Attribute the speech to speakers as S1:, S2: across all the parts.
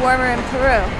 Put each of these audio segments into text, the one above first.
S1: warmer in Peru.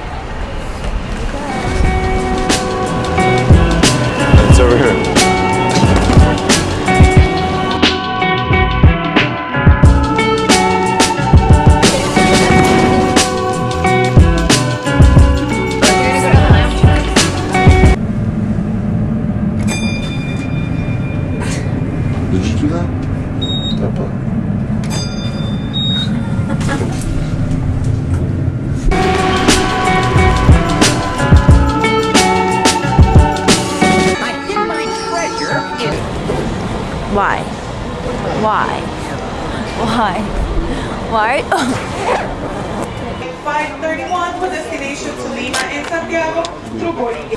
S1: Why? Why? Why? Why?
S2: 531 for destination to Lima and Santiago through boarding.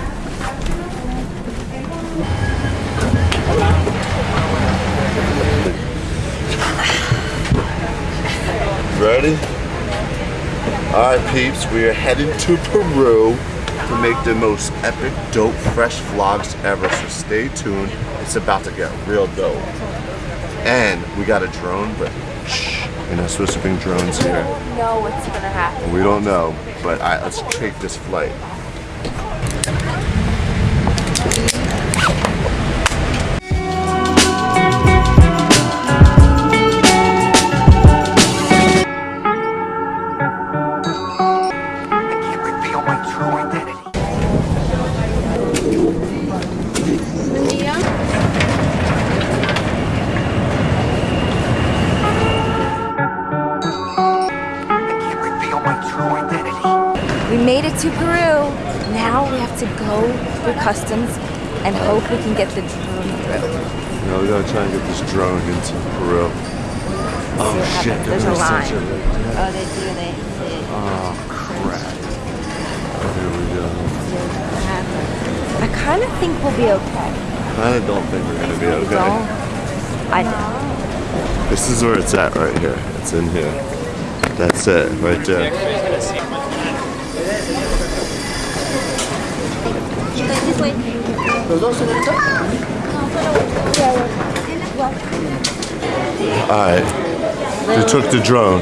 S3: Ready? Alright peeps, we are heading to Peru to make the most epic, dope, fresh vlogs ever. So stay tuned. It's about to get real dope. And we got a drone, but shh, we're not supposed to bring drones here.
S1: We don't know what's gonna happen.
S3: We don't know, but I, let's take this flight.
S1: To go through customs and hope we can get the drone through.
S3: You know, we gotta try and get this drone into Peru. Oh,
S1: oh
S3: shit,
S1: happens. There's a line.
S3: censor it.
S1: Oh, they do. They. they
S3: Oh crap. Here we go.
S1: I kind of think we'll be okay.
S3: I kind of don't think we're gonna be okay.
S1: Don't. I do.
S3: This is where it's at right here. It's in here. That's it, right there.
S1: This
S3: Alright. They took the drone.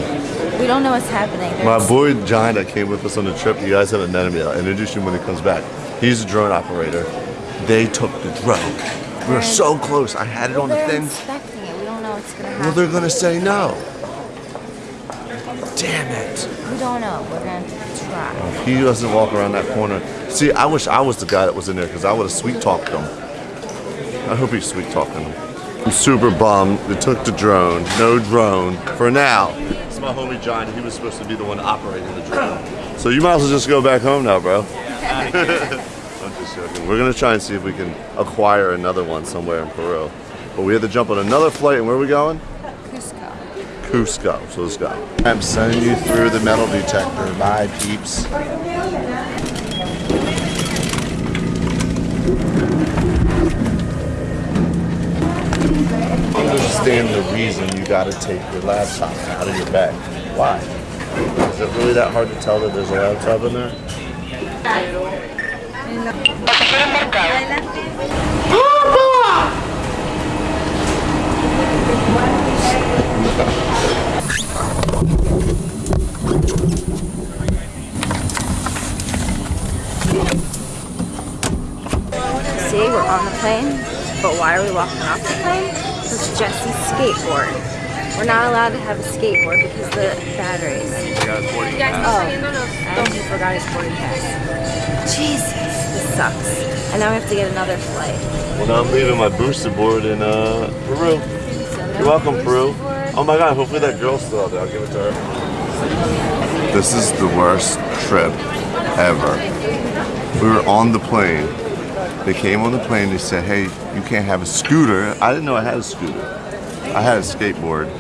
S1: We don't know what's happening.
S3: My boy John that came with us on the trip, you guys haven't met him yet. I'll introduce him when he comes back. He's a drone operator. They took the drone. We were so close. I had it on the
S1: They're
S3: thing.
S1: it. We don't know what's gonna happen.
S3: Well, they're gonna say no. Damn it.
S1: we don't know. We're gonna try.
S3: He doesn't walk around that corner. See, I wish I was the guy that was in there because I would have sweet talked him. I hope he's sweet talking him. I'm super bummed. They took the drone. No drone for now. It's my homie John. He was supposed to be the one operating the drone. So you might as well just go back home now, bro. I'm just joking. We're gonna try and see if we can acquire another one somewhere in Peru. But we had to jump on another flight, and where are we going?
S1: Cusco.
S3: Cusco. So let's go. I'm sending you through the metal detector. Bye, peeps. Understand the reason you got to take your laptop out of your bag. Why? Is it really that hard to tell that there's a laptop in there?
S1: See, we're on the plane, but why are we walking off the plane? It's Jesse's skateboard. We're not allowed to have a skateboard because the batteries. Oh, and he forgot his boarding pass. Jesus, this sucks. And now we have to get another flight.
S3: Well, now I'm leaving my Boosted board in uh, Peru.
S1: So no
S3: You're welcome,
S1: booster
S3: Peru.
S1: board.
S3: Oh my god, hopefully that girl's still out there. I'll give it to her. This is the worst trip ever. We were on the plane. They came on the plane, they said, hey, you can't have a scooter. I didn't know I had a scooter. I had a skateboard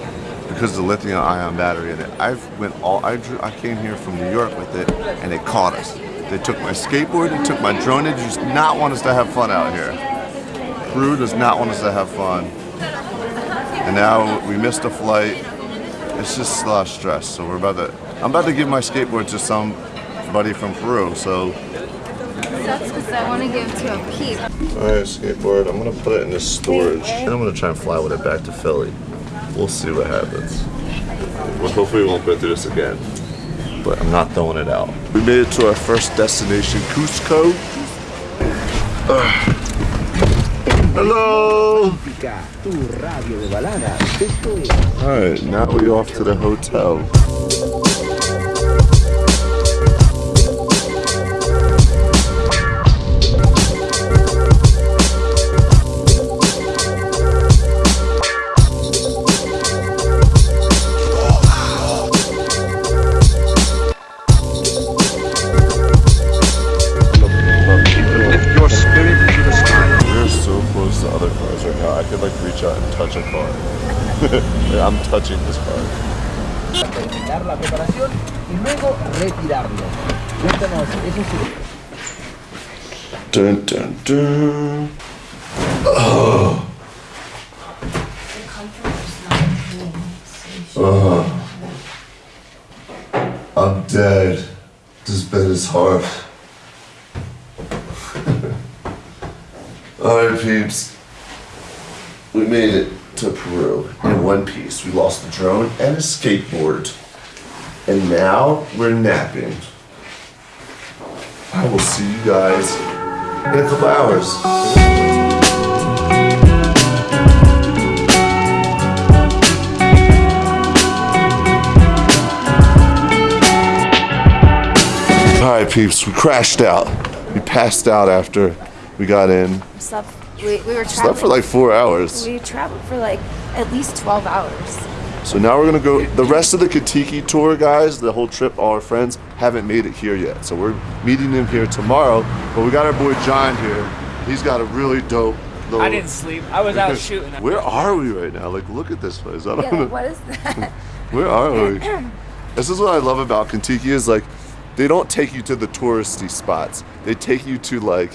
S3: because of the lithium ion battery in it. I went all I drew, I came here from New York with it and they caught us. They took my skateboard, they took my drone, they just not want us to have fun out here. Peru does not want us to have fun. And now we missed a flight. It's just a lot of stress. So we're about to, I'm about to give my skateboard to somebody from Peru. So,
S1: Sucks because I want to give it to a peep.
S3: all right, skateboard. I'm gonna put it in this storage, and I'm gonna try and fly with it back to Philly. We'll see what happens. Well, hopefully we won't go through this again. But I'm not throwing it out. We made it to our first destination, Cusco. Ugh. Hello. All right, now we're off to the hotel. Touching this car.
S4: Terminar la preparación y luego retirarlo. Cuéntanos, eso sí.
S3: Dun dun dun. Oh. I'm dead. This bed is hard. Alright, peeps. We made it to Peru in one piece. We lost the drone and a skateboard. And now we're napping. I will see you guys in a couple hours. Alright, peeps, we crashed out. We passed out after we got in.
S1: Slept, we, we were
S3: Slept
S1: traveling.
S3: for like four hours.
S1: we traveled for like at least 12 hours.
S3: So now we're gonna go. The rest of the Contiki tour guys, the whole trip, all our friends haven't made it here yet. So we're meeting them here tomorrow. But we got our boy John here. He's got a really dope. Little,
S5: I didn't sleep. I was out shooting.
S3: Where are we right now? Like, look at this place. I don't
S1: Yeah,
S3: know.
S1: what is that?
S3: Where are we? this is what I love about Contiki is like they don't take you to the touristy spots. They take you to like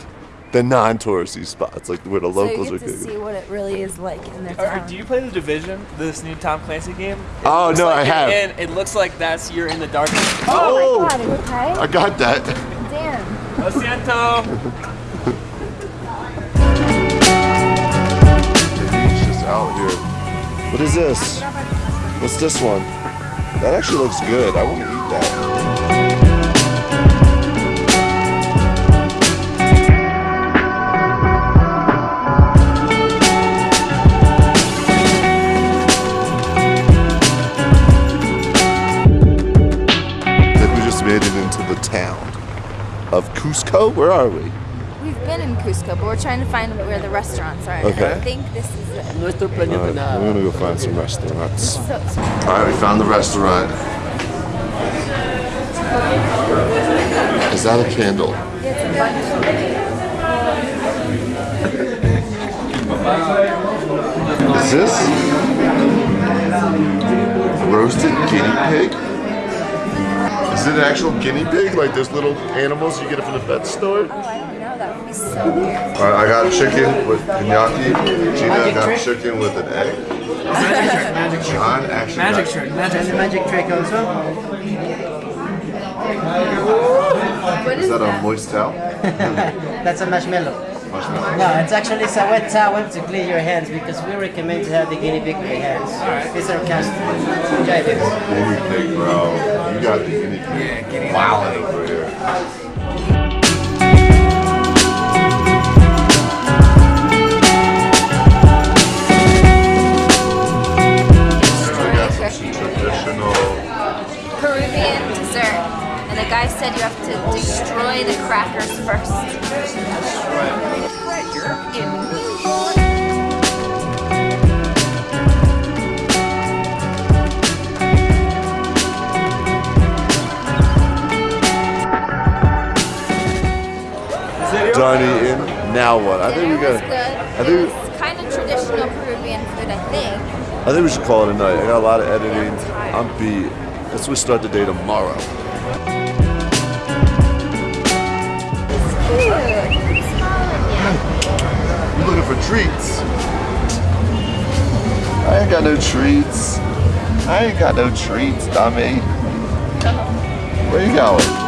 S3: the non-touristy spots, like where the
S1: so you
S3: locals
S1: get
S3: are.
S1: to
S3: getting-
S1: see what it really is like in their
S5: Or,
S1: town.
S5: do you play the Division, this new Tom Clancy game? It
S3: Oh, no,
S5: like
S3: I have.
S5: in- it looks like that's you're in the dark.
S1: oh,
S3: Oh!
S1: my god, are you okay?
S3: I got that.
S1: Damn.
S5: Lo siento.
S3: It's just out here. What is this? What's this one? That actually looks good. I want to eat that. Of Cusco. Where are we?
S1: We've been in Cusco, but we're trying to find where the restaurants are.
S3: Okay.
S1: I think this is it.
S4: Nuestro planeta
S3: Alright,
S4: nada.
S3: we're gonna go find some restaurants.
S1: So, so
S3: All right, we found the restaurant. Is that a candle?
S1: it's a bunch
S3: Is this roasted guinea pig? Is it an actual guinea pig? Like those little animals you get from the pet store?
S1: Oh, I don't know. That would be so weird.
S3: All right, I got chicken with gnocchi. Gina got chicken with an egg.
S5: Magic trick, magic trick.
S3: John actually
S5: Magic
S3: got
S5: trick, magic
S4: And the
S5: trick.
S4: magic trick also.
S1: What
S3: Is
S1: is
S3: that a moist towel?
S4: That's a marshmallow.
S3: Marshmallow.
S4: No, it's actually it's a wet towel to clean your hands because we recommend to have the guinea pig with your hands. It's sarcastic. Enjoy this.
S3: Guinea pig, bro. You got the guinea pig. Yeah, guinea wow. over here. We got some traditional.
S1: Peruvian dessert. And the guy said you have to destroy the crackers first.
S6: Treasure in New York.
S3: Done eating. Now what? I think we
S1: Dinner was
S3: got.
S1: good.
S3: I think.
S1: was kind of traditional Peruvian food, I think.
S3: I think we should call it a night. I got a lot of editing. I'm beat. Let's we start the day tomorrow.
S1: Cute. He's smiling at
S3: You looking for treats? I ain't got no treats. I ain't got no treats, dummy. Where you going?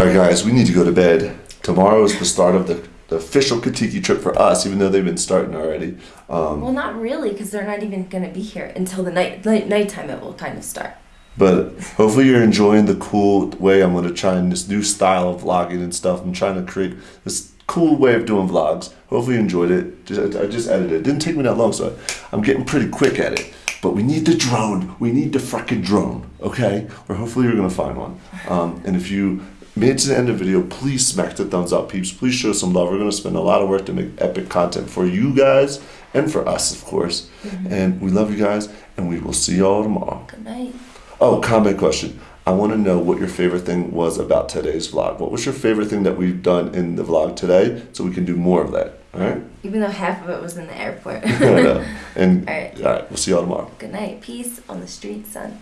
S3: Alright guys, we need to go to bed. Tomorrow is the start of the the official Contiki trip for us, even though they've been starting already. Um,
S1: Well, not really, because they're not even gonna be here until the night, night nighttime. It will kind of start.
S3: But hopefully you're enjoying the cool way I'm going to try and this new style of vlogging and stuff. I'm trying to create this cool way of doing vlogs. Hopefully you enjoyed it. Just, I just edited it. It didn't take me that long, so I'm getting pretty quick at it. But we need the drone. We need the freaking drone, okay? Or hopefully you're going to find one. Um, and if you made it to the end of the video, please smack the thumbs up, peeps. Please show some love. We're going to spend a lot of work to make epic content for you guys and for us, of course. And we love you guys, and we will see y'all tomorrow.
S1: Good night.
S3: Oh, comment question. I want to know what your favorite thing was about today's vlog. What was your favorite thing that we've done in the vlog today so we can do more of that? All right?
S1: Even though half of it was in the airport.
S3: I know. And
S1: All right.
S3: all right, we'll see y'all tomorrow.
S1: Good night. Peace on the street, son.